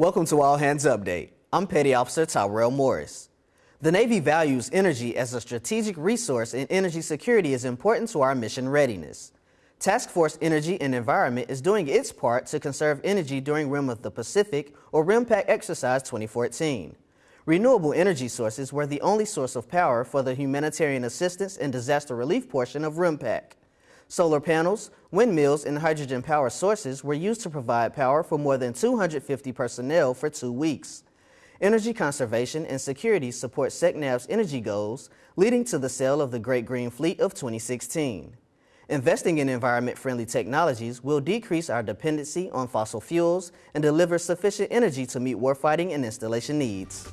Welcome to All Hands Update. I'm Petty Officer Tyrell Morris. The Navy values energy as a strategic resource and energy security is important to our mission readiness. Task Force Energy and Environment is doing its part to conserve energy during Rim of the Pacific or RIMPAC Exercise 2014. Renewable energy sources were the only source of power for the humanitarian assistance and disaster relief portion of RIMPAC. Solar panels, windmills, and hydrogen power sources were used to provide power for more than 250 personnel for two weeks. Energy conservation and security support SECNAV's energy goals, leading to the sail of the Great Green Fleet of 2016. Investing in environment-friendly technologies will decrease our dependency on fossil fuels and deliver sufficient energy to meet warfighting and installation needs.